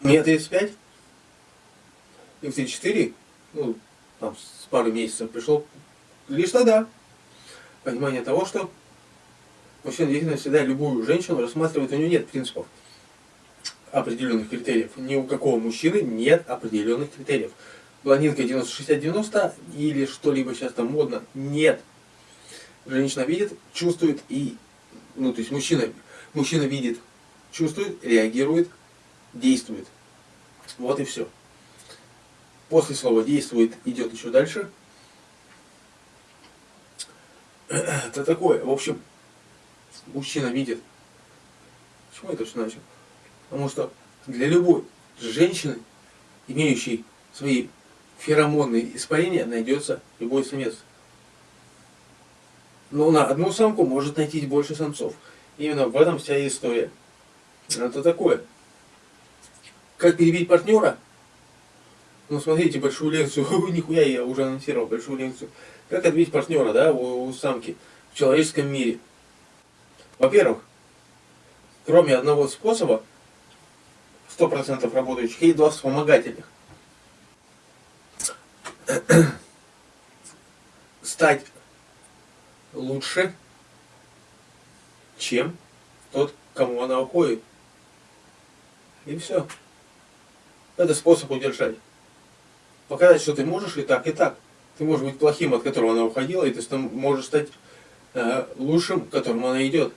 Мне 35, и в 34, ну, там, с пару месяцев пришел лишь тогда понимание того, что мужчина действительно всегда любую женщину рассматривает, у него нет принципов определенных критериев. Ни у какого мужчины нет определенных критериев. Блондинка 90-60-90 или что-либо сейчас там модно. Нет. Женщина видит, чувствует и... Ну, то есть мужчина, мужчина видит, чувствует, реагирует, действует. Вот и все. После слова действует, идет еще дальше. Это такое. В общем, мужчина видит. Почему это все начал? Потому что для любой женщины, имеющей свои феромонные испарения, найдется любой самец. Но на одну самку может найти больше самцов. Именно в этом вся история. Это такое. Как перебить партнера? Ну, смотрите, большую лекцию, нихуя я уже анонсировал большую лекцию. Как отбить партнера, да, у, у самки в человеческом мире? Во-первых, кроме одного способа, 100% работающих, и два вспомогательных. Стать лучше, чем тот, кому она уходит. И все. Это способ удержать. Показать, что ты можешь и так, и так. Ты можешь быть плохим, от которого она уходила, и ты можешь стать э, лучшим, к которому она идет.